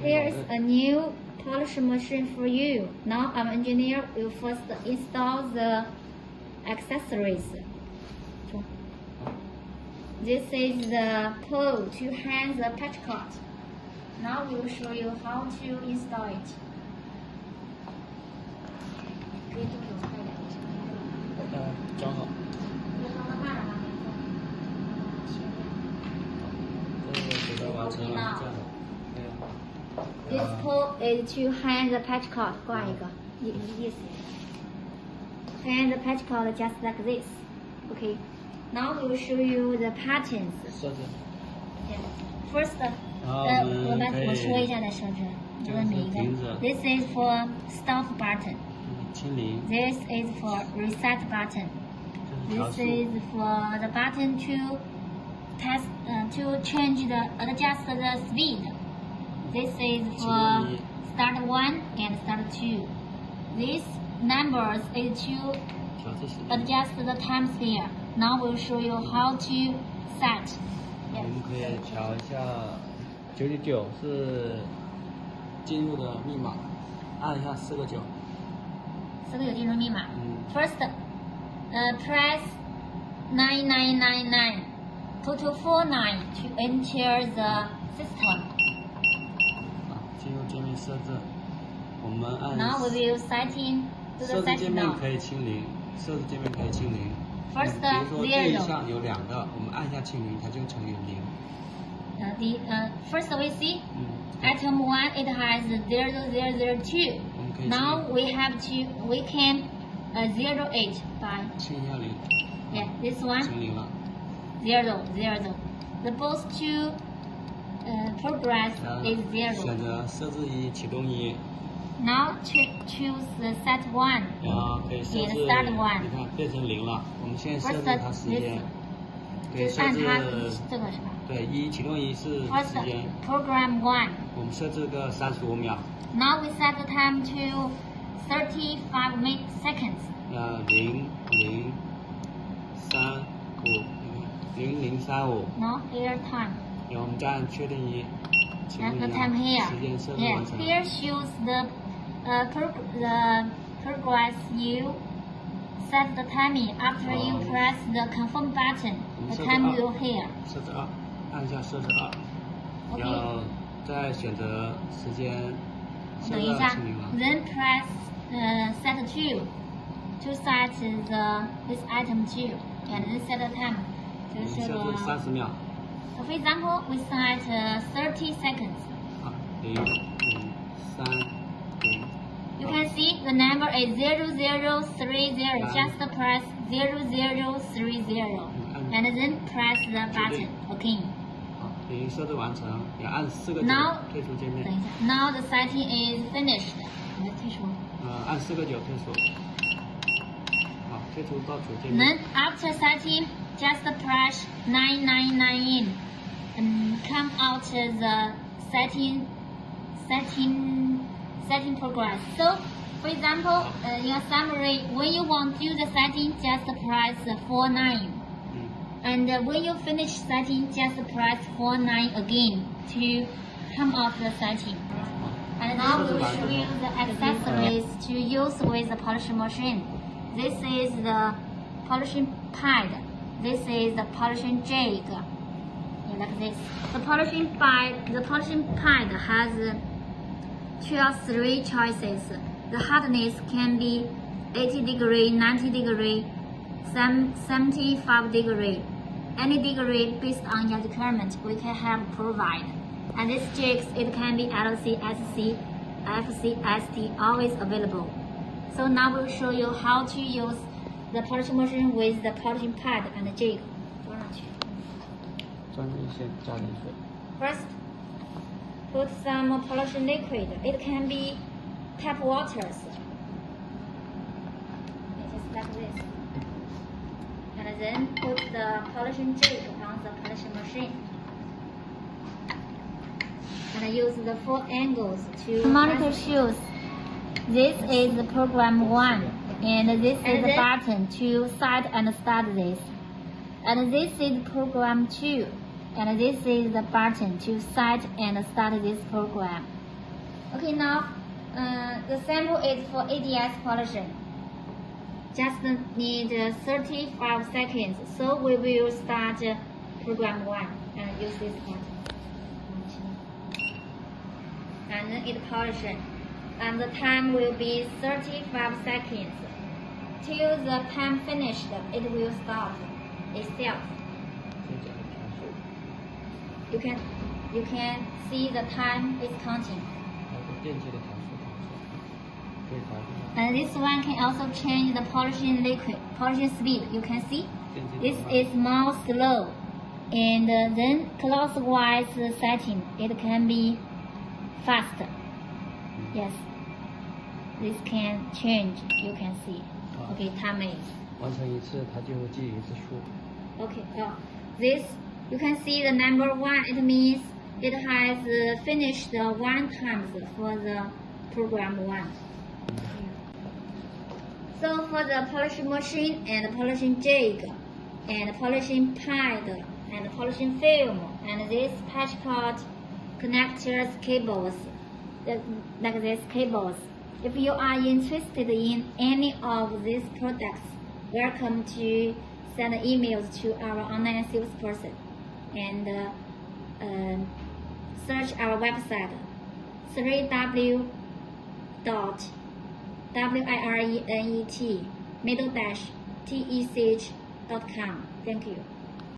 Here's a new polish machine for you. Now I'm engineer, will first install the accessories. This is the pole to hang the patch cord. Now we will show you how to install it. Uh, okay. This pole is to hang the patch cord. 挂一个，意意思。Hang the patch cord just like this. Okay. Now we will show you the patterns. 设置。 Yeah. First, 然后呃，我我们们可以我说一下再设置，就是每一个。This is for stop button. 嗯，清零， This is for reset button. 这是调 This 速。 is for the button to test uh, to change the adjust the speed. This is for start one and start two. These numbers is to 调这些。 adjust the time sphere. Now we'll show you how to set. 我们可以调一下，九九九是进入的密码，按一下四个九。四个有进入密码。嗯 First, uh, press nine nine nine nine two two four nine to enter the system. 啊，进入界面设置，我们按 Now we will setting to 设 the 置界 setting 面 now. 可以清零，设置界面可以清零。 First 比如说这一 zero. 项有两个，我们按下清零，它就乘以零。 Uh, the uh, first we see 嗯， item one it has zero zero zero two. 我们可以 Now 清 we have to we can uh, zero eight by 清一下零， yeah this one 清零了。 zero zero. The both to uh, progress is 选 zero. 选择设置一启动一，Now cho- choose the set one. 然后可以设置，start one. 你看变成零了。我们现在设置它时间，可以设置这个是吧对一启动一是时间，program one. 我们设置个三十五秒，Now we set the time to thirty-five minutes seconds 呃零零三五零零三五，Now here time. 然后我们再按确定一，启动 And the 一 time here. 时间设置 Yeah, 完成。 here shows the uh, prog- the progress you set the timing after you Oh. press the confirm button. The set time up. will here. 设置二，按一下设置二， OK 然后再选择时间，设置二等一下清零了。 ，then press uh, set two to set the this item two and then set the time 我们就是设置三十秒， For example, we set uh, 30 seconds. 啊零零三零， You can see the number is 0030. Just press 0030 and then press the button again. 好，零设置完成，也按四个九 Now 退出界面等，一下，Now the setting is finished. 我们退出。呃，按四个九退出，好，退出到主界 Then 面， after setting, just press 999 and come out the setting setting setting progress. So, for example, uh, in a summary, when you want to do the setting, just press 49. 嗯，And uh, when you finish setting, just press 49 again to come out the setting. And now we will show you the accessories to use with the polishing machine. This is the polishing pad. This is the polishing jig Yeah, like this. The polishing pad, the polishing pad has uh, two or three choices. The hardness can be 80 degree, 90 degree, some 75 degree. Any degree based on your requirement, we can have provide. And these jigs, it can be LC, SC, FC, ST, always available. So now we'll show you how to use the polishing machine with the polishing pad and the jig. 装上去。 First, put some polishing liquid. It can be tap waters. Just like this. And then put the polishing jig on the polishing machine. And use the four angles to... Monitor shoes. This is the program one. And this and is the button to start and start this. And this is program two. And this is the button to set and start this program. Okay, now uh, the sample is for ADS pollution. Just need uh, 35 seconds. So we will start program one and use this button. And it pollution. And the time will be 35 seconds. Till the time finished, it will stop itself. 这讲的调数， You can you can see the time is counting. 还有个电机的调数调数，可以调一下 And this one can also change the polishing liquid, polishing speed. You can see 电机 this 的 is more slow. And uh, then clockwise setting, it can be faster. Yes. This can change. You can see. Okay, time is. 完成一次它就记一次数。 Okay, uh, this you can see the number one. It means it has uh, finished one times for the program one. So for the polishing machine and polishing jig and polishing pad and polishing film and this patch cord connectors cables like these cables. If you are interested in any of these products, welcome to send emails to our online salesperson and uh, um, search our website 3w dot w-i-r-e-n-e-t middle dash t-e-c-h dot com. Thank you.